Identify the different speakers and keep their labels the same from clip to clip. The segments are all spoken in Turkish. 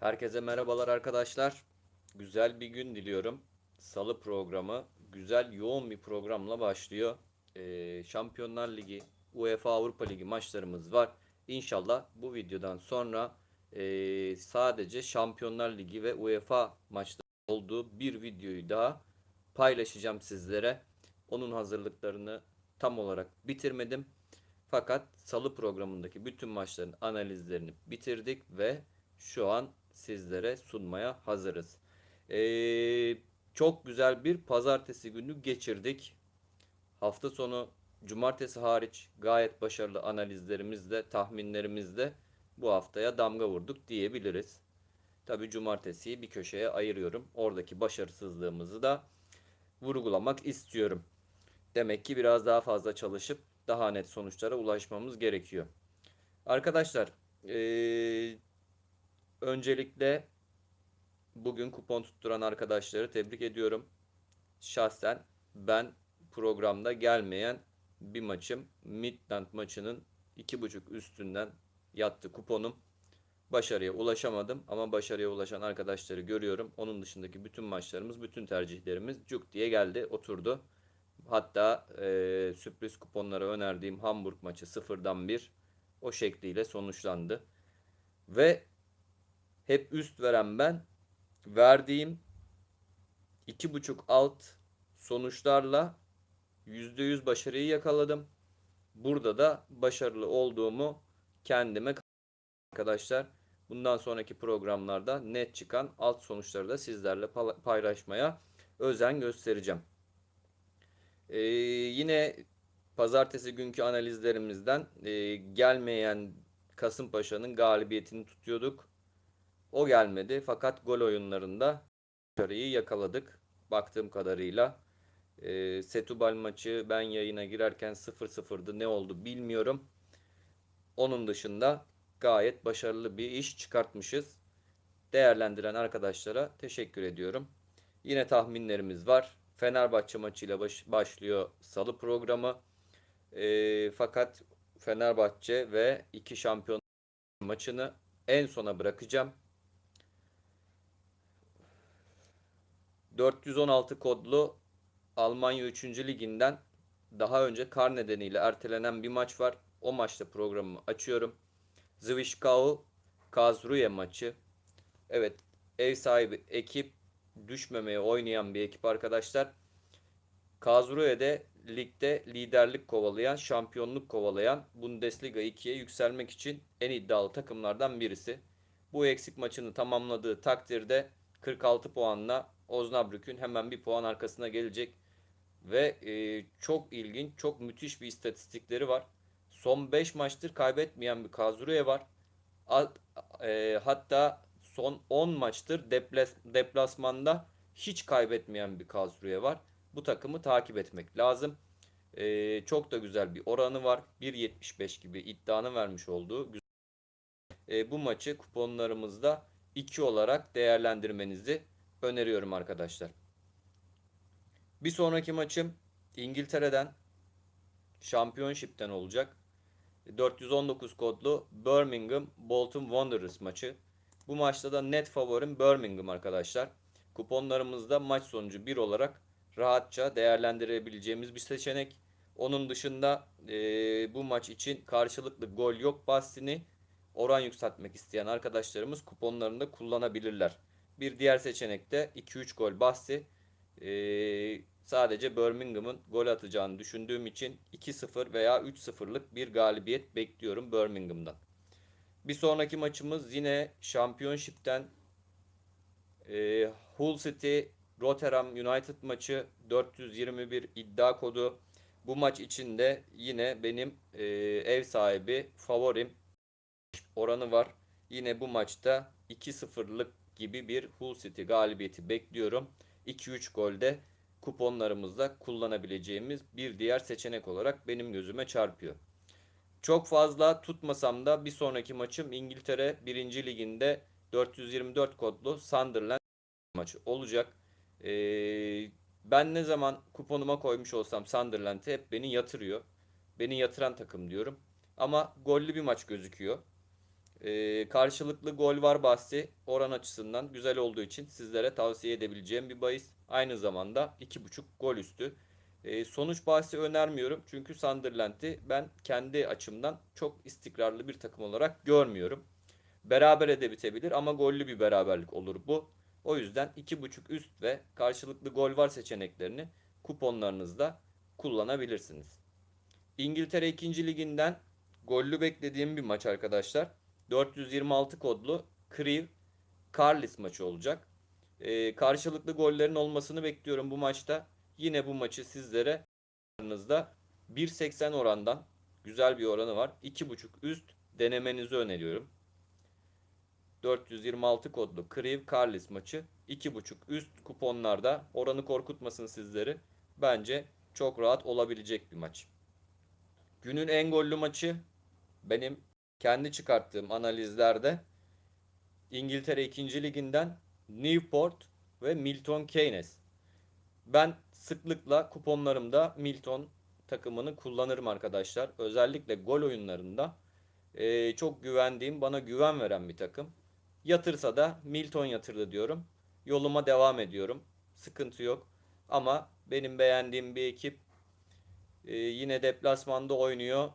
Speaker 1: Herkese merhabalar arkadaşlar. Güzel bir gün diliyorum. Salı programı güzel yoğun bir programla başlıyor. Ee, Şampiyonlar Ligi, UEFA Avrupa Ligi maçlarımız var. İnşallah bu videodan sonra e, sadece Şampiyonlar Ligi ve UEFA maçları olduğu bir videoyu daha paylaşacağım sizlere. Onun hazırlıklarını tam olarak bitirmedim. Fakat salı programındaki bütün maçların analizlerini bitirdik ve şu an sizlere sunmaya hazırız. Ee, çok güzel bir pazartesi günü geçirdik. Hafta sonu cumartesi hariç gayet başarılı analizlerimizle, tahminlerimizle bu haftaya damga vurduk diyebiliriz. Tabi cumartesiyi bir köşeye ayırıyorum. Oradaki başarısızlığımızı da vurgulamak istiyorum. Demek ki biraz daha fazla çalışıp daha net sonuçlara ulaşmamız gerekiyor. Arkadaşlar, ee, öncelikle bugün kupon tutturan arkadaşları tebrik ediyorum. Şahsen ben programda gelmeyen bir maçım Midland maçının 2.5 üstünden yattı kuponum. Başarıya ulaşamadım ama başarıya ulaşan arkadaşları görüyorum. Onun dışındaki bütün maçlarımız, bütün tercihlerimiz cuk diye geldi, oturdu. Hatta e, sürpriz kuponlara önerdiğim Hamburg maçı sıfırdan bir o şekliyle sonuçlandı. Ve hep üst veren ben verdiğim iki buçuk alt sonuçlarla %100 başarıyı yakaladım. Burada da başarılı olduğumu kendime arkadaşlar bundan sonraki programlarda net çıkan alt sonuçları da sizlerle paylaşmaya özen göstereceğim. Ee, yine pazartesi günkü analizlerimizden e, gelmeyen Kasımpaşa'nın galibiyetini tutuyorduk. O gelmedi fakat gol oyunlarında başarıyı yakaladık baktığım kadarıyla. E, Setubal maçı ben yayına girerken 0-0'dı ne oldu bilmiyorum. Onun dışında gayet başarılı bir iş çıkartmışız. Değerlendiren arkadaşlara teşekkür ediyorum. Yine tahminlerimiz var. Fenerbahçe maçıyla baş, başlıyor salı programı. E, fakat Fenerbahçe ve iki şampiyon maçını en sona bırakacağım. 416 kodlu Almanya 3. liginden daha önce kar nedeniyle ertelenen bir maç var. O maçta programımı açıyorum. Zwischkau Kazruye maçı. Evet ev sahibi ekip düşmemeye oynayan bir ekip arkadaşlar. Kazruye'de ligde liderlik kovalayan, şampiyonluk kovalayan Bundesliga 2'ye yükselmek için en iddialı takımlardan birisi. Bu eksik maçını tamamladığı takdirde 46 puanla Osnabrück'ün hemen bir puan arkasına gelecek. Ve e, çok ilginç, çok müthiş bir istatistikleri var. Son 5 maçtır kaybetmeyen bir Kazruye var. A, e, hatta son 10 maçtır deplas, deplasmanda hiç kaybetmeyen bir Kazruye var. Bu takımı takip etmek lazım. E, çok da güzel bir oranı var. 1.75 gibi iddianı vermiş olduğu. E, bu maçı kuponlarımızda 2 olarak değerlendirmenizi öneriyorum arkadaşlar. Bir sonraki maçım İngiltere'den Championship'ten olacak. 419 kodlu Birmingham Bolton Wanderers maçı. Bu maçta da net favorim Birmingham arkadaşlar. Kuponlarımızda maç sonucu 1 olarak rahatça değerlendirebileceğimiz bir seçenek. Onun dışında e, bu maç için karşılıklı gol yok bahsini oran yükseltmek isteyen arkadaşlarımız kuponlarında kullanabilirler. Bir diğer seçenek de 2-3 gol bahsi. Ee, sadece Birmingham'ın gol atacağını düşündüğüm için 2-0 veya 3-0'lık bir galibiyet bekliyorum Birmingham'dan. Bir sonraki maçımız yine Championship'ten e, Hull City Rotterdam United maçı 421 iddia kodu. Bu maç içinde yine benim e, ev sahibi favorim oranı var. Yine bu maçta 2-0'lık gibi bir Hull City galibiyeti bekliyorum. 2-3 golde kuponlarımızda kullanabileceğimiz bir diğer seçenek olarak benim gözüme çarpıyor. Çok fazla tutmasam da bir sonraki maçım İngiltere 1. Liginde 424 kodlu Sunderland maçı olacak. Ee, ben ne zaman kuponuma koymuş olsam Sunderland'e hep beni yatırıyor. Beni yatıran takım diyorum. Ama gollü bir maç gözüküyor. Ee, karşılıklı gol var bahsi oran açısından güzel olduğu için sizlere tavsiye edebileceğim bir bahis. Aynı zamanda 2.5 gol üstü. Ee, sonuç bahsi önermiyorum çünkü Sunderland'i ben kendi açımdan çok istikrarlı bir takım olarak görmüyorum. Beraber de bitebilir ama gollü bir beraberlik olur bu. O yüzden 2.5 üst ve karşılıklı gol var seçeneklerini kuponlarınızda kullanabilirsiniz. İngiltere 2. liginden gollü beklediğim bir maç arkadaşlar. 426 kodlu Crewe Carlis maçı olacak. Ee, karşılıklı gollerin olmasını bekliyorum bu maçta. Yine bu maçı sizlere 1.80 orandan güzel bir oranı var. 2.5 üst denemenizi öneriyorum. 426 kodlu Crewe Carlis maçı 2.5 üst kuponlarda oranı korkutmasın sizleri. Bence çok rahat olabilecek bir maç. Günün en gollü maçı benim kendi çıkarttığım analizlerde İngiltere 2. liginden Newport ve Milton Keynes. Ben sıklıkla kuponlarımda Milton takımını kullanırım arkadaşlar. Özellikle gol oyunlarında e, çok güvendiğim, bana güven veren bir takım. Yatırsa da Milton yatırdı diyorum. Yoluma devam ediyorum. Sıkıntı yok. Ama benim beğendiğim bir ekip e, yine deplasmanda oynuyor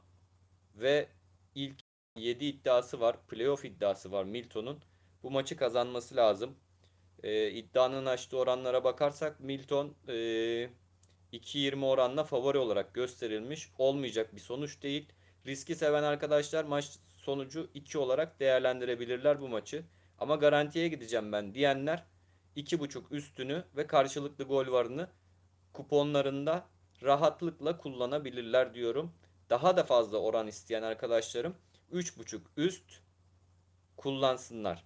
Speaker 1: ve ilk 7 iddiası var. Playoff iddiası var Milton'un. Bu maçı kazanması lazım. E, iddianın açtığı oranlara bakarsak Milton e, 2.20 oranla favori olarak gösterilmiş. Olmayacak bir sonuç değil. Riski seven arkadaşlar maç sonucu 2 olarak değerlendirebilirler bu maçı. Ama garantiye gideceğim ben diyenler 2.5 üstünü ve karşılıklı gol varını kuponlarında rahatlıkla kullanabilirler diyorum. Daha da fazla oran isteyen arkadaşlarım 3.5 üst kullansınlar.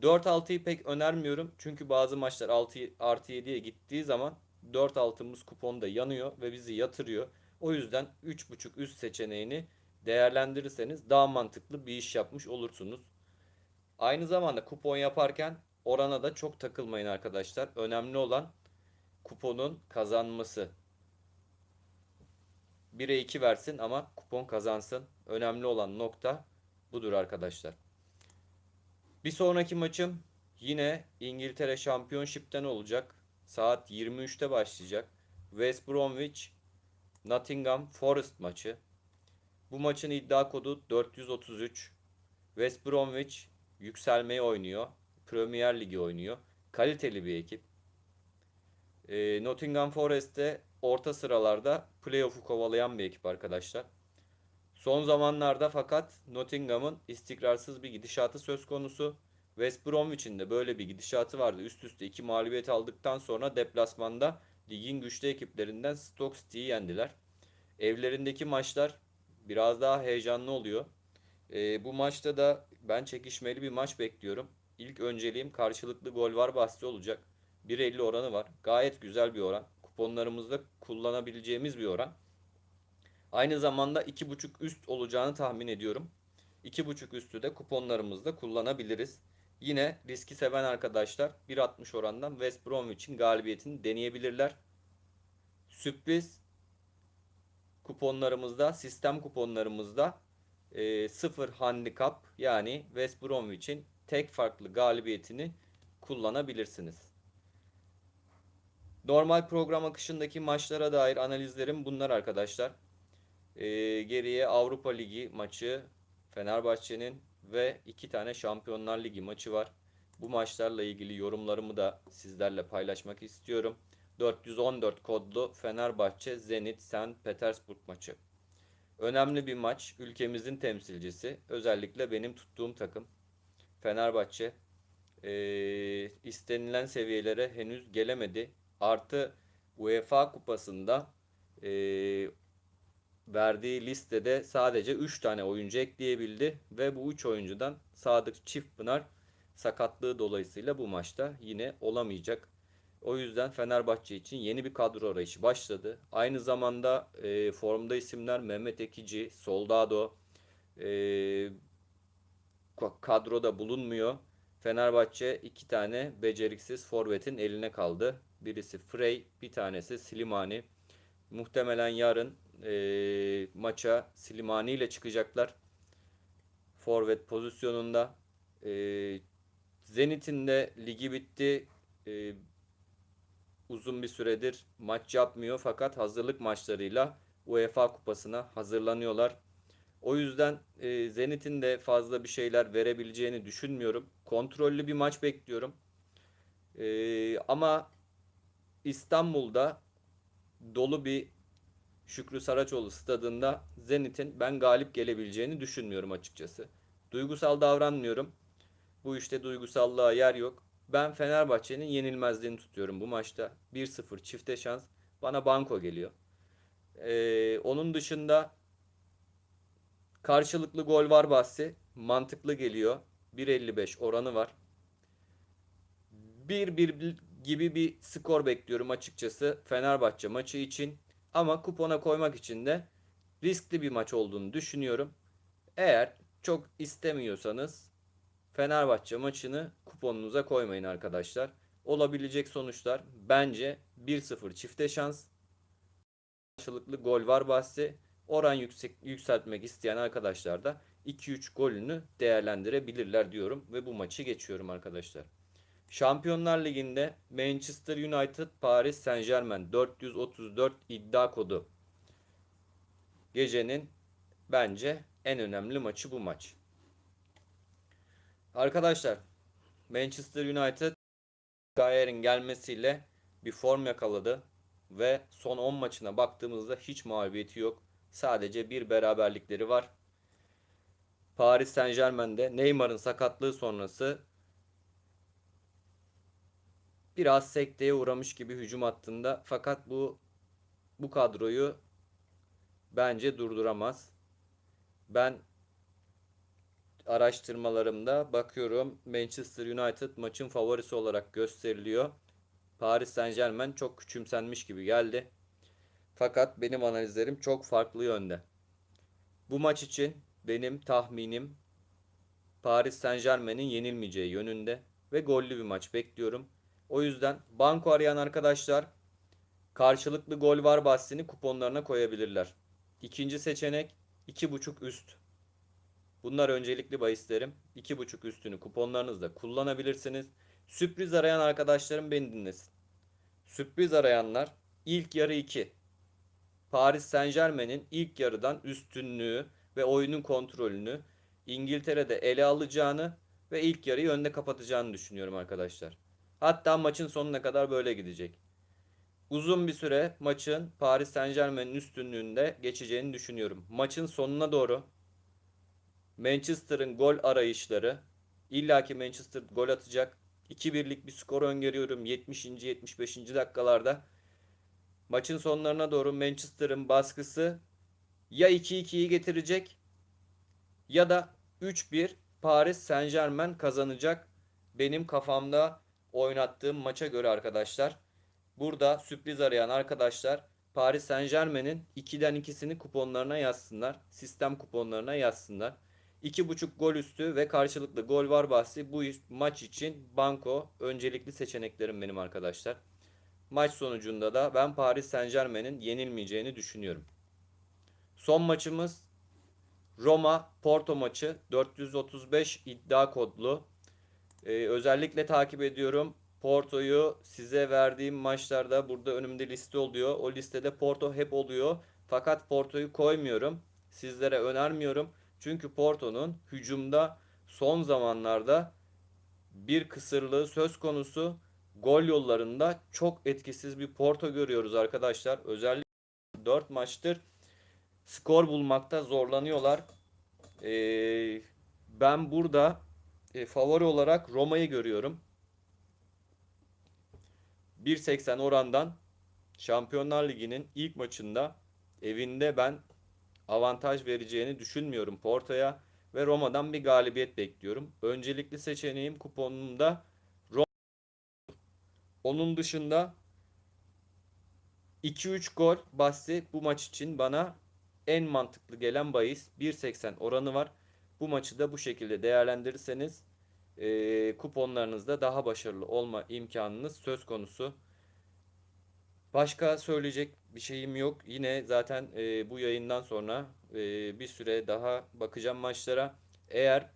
Speaker 1: 4-6'yı pek önermiyorum. Çünkü bazı maçlar 6 artı 7'ye gittiği zaman 4-6'mız kuponda yanıyor ve bizi yatırıyor. O yüzden 3.5 üst seçeneğini değerlendirirseniz daha mantıklı bir iş yapmış olursunuz. Aynı zamanda kupon yaparken orana da çok takılmayın arkadaşlar. Önemli olan kuponun kazanması. 1'e 2 versin ama kupon kazansın. Önemli olan nokta budur arkadaşlar. Bir sonraki maçım yine İngiltere Championship'ten olacak. Saat 23'te başlayacak. West Bromwich Nottingham Forest maçı. Bu maçın iddia kodu 433. West Bromwich yükselmeyi oynuyor. Premier Ligi oynuyor. Kaliteli bir ekip. E, Nottingham Forest'te orta sıralarda playoff'u kovalayan bir ekip arkadaşlar. Son zamanlarda fakat Nottingham'ın istikrarsız bir gidişatı söz konusu. West Bromwich'in de böyle bir gidişatı vardı. Üst üste iki mağlubiyet aldıktan sonra deplasmanda ligin güçlü ekiplerinden Stoke City'yi yendiler. Evlerindeki maçlar biraz daha heyecanlı oluyor. E, bu maçta da ben çekişmeli bir maç bekliyorum. İlk önceliğim karşılıklı gol var bahsi olacak. 1.50 oranı var. Gayet güzel bir oran. Kuponlarımızda kullanabileceğimiz bir oran. Aynı zamanda 2.5 üst olacağını tahmin ediyorum. 2.5 üstü de kuponlarımızda kullanabiliriz. Yine riski seven arkadaşlar 1.60 orandan West Bromwich'in galibiyetini deneyebilirler. Sürpriz kuponlarımızda, sistem kuponlarımızda e, 0 handikap yani West Bromwich'in tek farklı galibiyetini kullanabilirsiniz. Normal program akışındaki maçlara dair analizlerim bunlar arkadaşlar. Ee, geriye Avrupa Ligi maçı Fenerbahçe'nin ve iki tane Şampiyonlar Ligi maçı var. Bu maçlarla ilgili yorumlarımı da sizlerle paylaşmak istiyorum. 414 kodlu Fenerbahçe Zenit St. Petersburg maçı. Önemli bir maç. Ülkemizin temsilcisi. Özellikle benim tuttuğum takım. Fenerbahçe e, istenilen seviyelere henüz gelemedi. Artı UEFA kupasında e, verdiği listede sadece 3 tane oyuncu ekleyebildi ve bu 3 oyuncudan Sadık Çiftpınar sakatlığı dolayısıyla bu maçta yine olamayacak. O yüzden Fenerbahçe için yeni bir kadro arayışı başladı. Aynı zamanda e, formda isimler Mehmet Ekici, Soldado e, kadroda bulunmuyor. Fenerbahçe iki tane beceriksiz forvetin eline kaldı. Birisi Frey, bir tanesi Slimani. Muhtemelen yarın e, maça Slimani ile çıkacaklar. Forvet pozisyonunda. E, Zenit'in de ligi bitti. E, uzun bir süredir maç yapmıyor fakat hazırlık maçlarıyla UEFA Kupası'na hazırlanıyorlar. O yüzden e, Zenit'in de fazla bir şeyler verebileceğini düşünmüyorum. Kontrollü bir maç bekliyorum. E, ama İstanbul'da dolu bir Şükrü Saraçoğlu stadında Zenit'in ben galip gelebileceğini düşünmüyorum açıkçası. Duygusal davranmıyorum. Bu işte duygusallığa yer yok. Ben Fenerbahçe'nin yenilmezliğini tutuyorum bu maçta. 1-0 çifte şans. Bana banko geliyor. Ee, onun dışında karşılıklı gol var bahsi. Mantıklı geliyor. 1.55 oranı var. 1-1 gibi bir skor bekliyorum açıkçası Fenerbahçe maçı için. Ama kupona koymak için de riskli bir maç olduğunu düşünüyorum. Eğer çok istemiyorsanız Fenerbahçe maçını kuponunuza koymayın arkadaşlar. Olabilecek sonuçlar bence 1-0 çifte şans. Karşılıklı gol var bahsi. Oran yüksek, yükseltmek isteyen arkadaşlar da 2-3 golünü değerlendirebilirler diyorum ve bu maçı geçiyorum arkadaşlar. Şampiyonlar Ligi'nde Manchester United Paris Saint Germain 434 iddia kodu. Gecenin bence en önemli maçı bu maç. Arkadaşlar Manchester United Gayer'in gelmesiyle bir form yakaladı ve son 10 maçına baktığımızda hiç mağlubiyeti yok. Sadece bir beraberlikleri var. Paris Saint Germain'de Neymar'ın sakatlığı sonrası biraz sekteye uğramış gibi hücum hattında fakat bu bu kadroyu bence durduramaz. Ben araştırmalarımda bakıyorum Manchester United maçın favorisi olarak gösteriliyor. Paris Saint Germain çok küçümsenmiş gibi geldi. Fakat benim analizlerim çok farklı yönde. Bu maç için benim tahminim Paris Saint Germain'in yenilmeyeceği yönünde ve gollü bir maç bekliyorum. O yüzden banko arayan arkadaşlar karşılıklı gol var bahsini kuponlarına koyabilirler. İkinci seçenek 2.5 üst. Bunlar öncelikli bahislerim. 2.5 üstünü kuponlarınızda kullanabilirsiniz. Sürpriz arayan arkadaşlarım beni dinlesin. Sürpriz arayanlar ilk yarı 2. Paris Saint Germain'in ilk yarıdan üstünlüğü ve oyunun kontrolünü İngiltere'de ele alacağını ve ilk yarıyı önde kapatacağını düşünüyorum arkadaşlar. Hatta maçın sonuna kadar böyle gidecek. Uzun bir süre maçın Paris Saint Germain'in üstünlüğünde geçeceğini düşünüyorum. Maçın sonuna doğru Manchester'ın gol arayışları illaki Manchester gol atacak. 2-1'lik bir skor öngörüyorum 70. 75. dakikalarda. Maçın sonlarına doğru Manchester'ın baskısı ya 2-2'yi getirecek ya da 3-1 Paris Saint Germain kazanacak. Benim kafamda oynattığım maça göre arkadaşlar. Burada sürpriz arayan arkadaşlar Paris Saint Germain'in 2'den ikisini kuponlarına yazsınlar. Sistem kuponlarına yazsınlar. 2.5 gol üstü ve karşılıklı gol var bahsi bu maç için banko öncelikli seçeneklerim benim arkadaşlar. Maç sonucunda da ben Paris Saint Germain'in yenilmeyeceğini düşünüyorum. Son maçımız Roma Porto maçı 435 iddia kodlu. Ee, özellikle takip ediyorum. Porto'yu size verdiğim maçlarda burada önümde liste oluyor. O listede Porto hep oluyor. Fakat Porto'yu koymuyorum. Sizlere önermiyorum. Çünkü Porto'nun hücumda son zamanlarda bir kısırlığı söz konusu. Gol yollarında çok etkisiz bir Porto görüyoruz arkadaşlar. Özellikle 4 maçtır skor bulmakta zorlanıyorlar. Ee, ben burada e, favori olarak Roma'yı görüyorum. 1.80 orandan Şampiyonlar Ligi'nin ilk maçında evinde ben avantaj vereceğini düşünmüyorum Porto'ya ve Roma'dan bir galibiyet bekliyorum. Öncelikli seçeneğim kuponumda Roma. Onun dışında 2-3 gol bahsi bu maç için bana en mantıklı gelen bahis 1.80 oranı var. Bu maçı da bu şekilde değerlendirirseniz e, kuponlarınızda daha başarılı olma imkanınız söz konusu. Başka söyleyecek bir şeyim yok. Yine zaten e, bu yayından sonra e, bir süre daha bakacağım maçlara. Eğer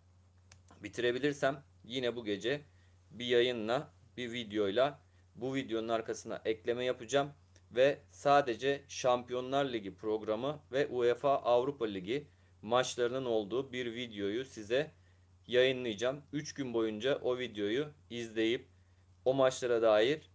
Speaker 1: bitirebilirsem yine bu gece bir yayınla, bir videoyla bu videonun arkasına ekleme yapacağım ve sadece Şampiyonlar Ligi programı ve UEFA Avrupa Ligi maçlarının olduğu bir videoyu size yayınlayacağım. 3 gün boyunca o videoyu izleyip o maçlara dair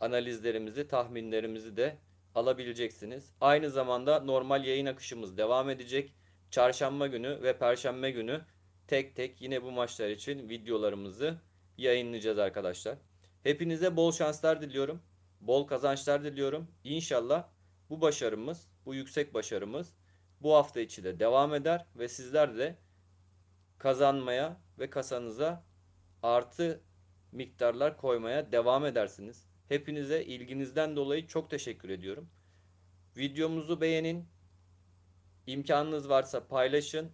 Speaker 1: analizlerimizi, tahminlerimizi de alabileceksiniz. Aynı zamanda normal yayın akışımız devam edecek. Çarşamba günü ve perşembe günü tek tek yine bu maçlar için videolarımızı yayınlayacağız arkadaşlar. Hepinize bol şanslar diliyorum. Bol kazançlar diliyorum. İnşallah bu başarımız, bu yüksek başarımız bu hafta içi de devam eder ve sizler de kazanmaya ve kasanıza artı miktarlar koymaya devam edersiniz. Hepinize ilginizden dolayı çok teşekkür ediyorum. Videomuzu beğenin. İmkanınız varsa paylaşın.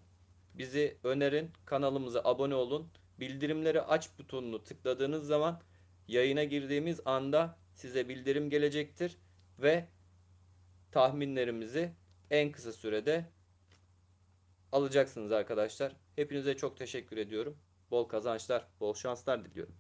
Speaker 1: Bizi önerin. Kanalımıza abone olun. Bildirimleri aç butonunu tıkladığınız zaman yayına girdiğimiz anda size bildirim gelecektir ve tahminlerimizi en kısa sürede alacaksınız arkadaşlar. Hepinize çok teşekkür ediyorum. Bol kazançlar, bol şanslar diliyorum.